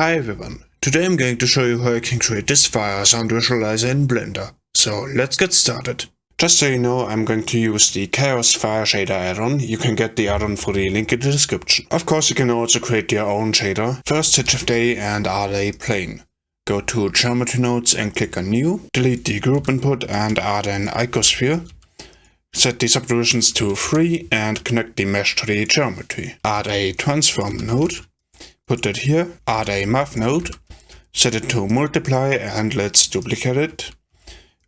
Hi everyone, today I'm going to show you how you can create this fire sound visualizer in Blender. So let's get started. Just so you know, I'm going to use the Chaos Fire Shader add-on. You can get the add-on for the link in the description. Of course, you can also create your own shader. First hit Shift A and add a plane. Go to Geometry Nodes and click on New. Delete the group input and add an icosphere. Set the subdivisions to 3 and connect the mesh to the geometry. Add a transform node. Put it here. Add a math node. Set it to multiply and let's duplicate it.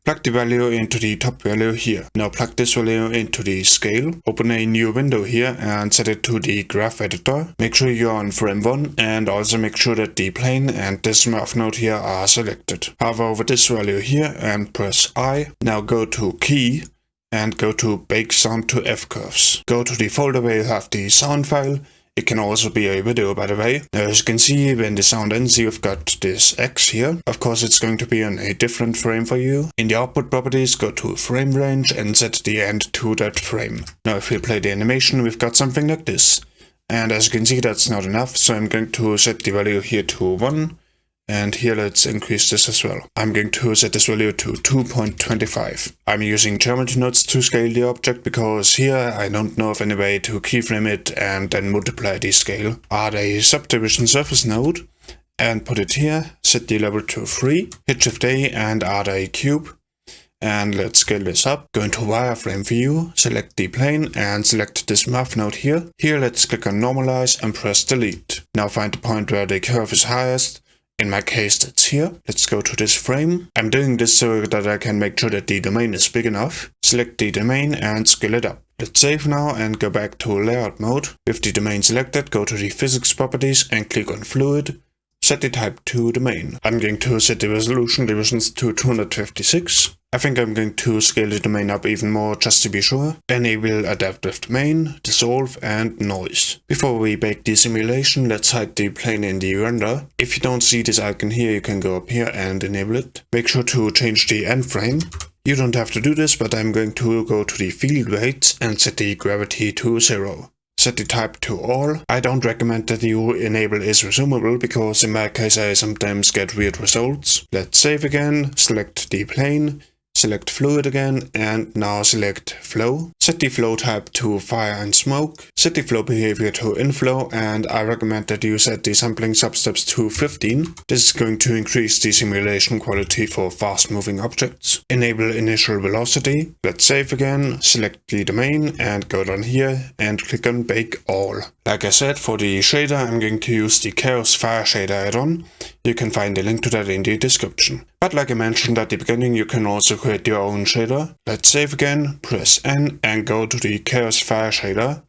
Plug the value into the top value here. Now plug this value into the scale. Open a new window here and set it to the graph editor. Make sure you're on frame 1 and also make sure that the plane and this math node here are selected. Hover over this value here and press I. Now go to key and go to bake sound to F curves. Go to the folder where you have the sound file it can also be a video by the way. Uh, as you can see when the sound ends you've got this X here. Of course it's going to be on a different frame for you. In the output properties go to frame range and set the end to that frame. Now if we play the animation we've got something like this. And as you can see that's not enough so I'm going to set the value here to 1 and here let's increase this as well. I'm going to set this value to 2.25. I'm using geometry nodes to scale the object because here I don't know of any way to keyframe it and then multiply the scale. Add a subdivision surface node and put it here, set the level to 3, hit shift A and add a cube. And let's scale this up. Go into wireframe view, select the plane and select this math node here. Here let's click on normalize and press delete. Now find the point where the curve is highest in my case, that's here. Let's go to this frame. I'm doing this so that I can make sure that the domain is big enough. Select the domain and scale it up. Let's save now and go back to layout mode. With the domain selected, go to the physics properties and click on fluid. Set the type to domain. I'm going to set the resolution divisions to 256. I think I'm going to scale the domain up even more just to be sure. Enable adaptive domain, dissolve and noise. Before we bake the simulation, let's hide the plane in the render. If you don't see this icon here, you can go up here and enable it. Make sure to change the end frame. You don't have to do this, but I'm going to go to the field weights and set the gravity to 0 set the type to all. I don't recommend that you enable is resumable because in my case I sometimes get weird results. Let's save again, select the plane, Select fluid again and now select flow. Set the flow type to fire and smoke. Set the flow behavior to inflow and I recommend that you set the sampling substeps to 15. This is going to increase the simulation quality for fast moving objects. Enable initial velocity. Let's save again, select the domain and go down here and click on bake all. Like I said, for the shader I'm going to use the Chaos Fire Shader add-on. You can find the link to that in the description. But like I mentioned at the beginning, you can also create your own shader. Let's save again, press N and go to the Chaos Fire Shader.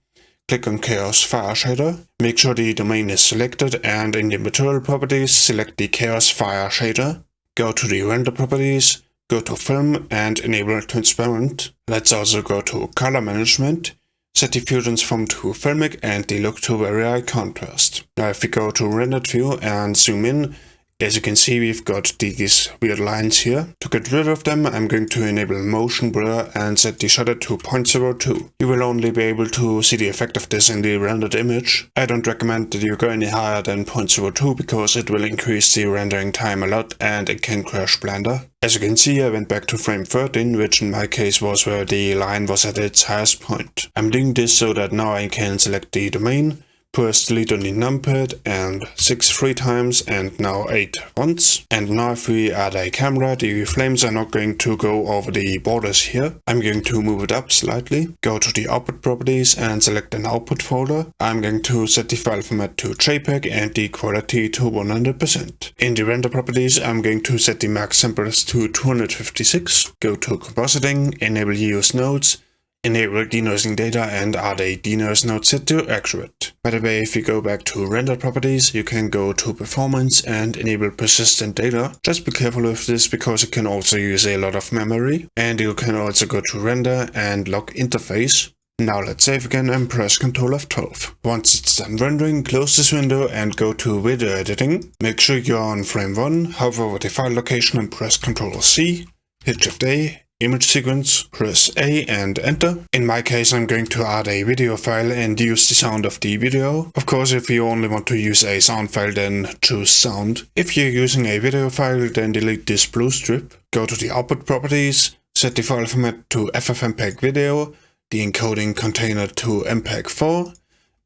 Click on Chaos Fire Shader. Make sure the domain is selected and in the material properties, select the Chaos Fire Shader. Go to the render properties, go to film and enable transparent. Let's also go to color management Set the view transform to filmic and the look to very high contrast. Now if we go to rendered view and zoom in, as you can see we've got these weird lines here. To get rid of them I'm going to enable motion blur and set the shutter to 0.02. You will only be able to see the effect of this in the rendered image. I don't recommend that you go any higher than 0.02 because it will increase the rendering time a lot and it can crash Blender. As you can see I went back to frame 13 which in my case was where the line was at its highest point. I'm doing this so that now I can select the domain press delete on the and 6 three times and now 8 once. And now if we add a camera, the flames are not going to go over the borders here. I'm going to move it up slightly, go to the output properties and select an output folder. I'm going to set the file format to JPEG and the quality to 100%. In the render properties, I'm going to set the max samples to 256, go to compositing, enable use nodes, enable denoising data and add a denoise node set to accurate. By the way, if you go back to render properties, you can go to performance and enable persistent data. Just be careful with this because it can also use a lot of memory. And you can also go to render and lock interface. Now let's save again and press Ctrl F12. Once it's done rendering, close this window and go to video editing. Make sure you're on frame 1, hover over the file location and press Ctrl C, hit Shift A image sequence, press A and enter. In my case I'm going to add a video file and use the sound of the video. Of course if you only want to use a sound file then choose sound. If you're using a video file then delete this blue strip. Go to the output properties, set the file format to FFmpeg video, the encoding container to MPEG-4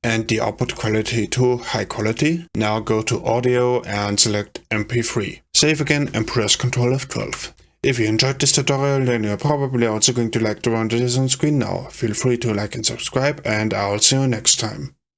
and the output quality to high quality. Now go to audio and select MP3. Save again and press Ctrl F12. If you enjoyed this tutorial then you're probably also going to like the one that is on screen now. Feel free to like and subscribe and I'll see you next time.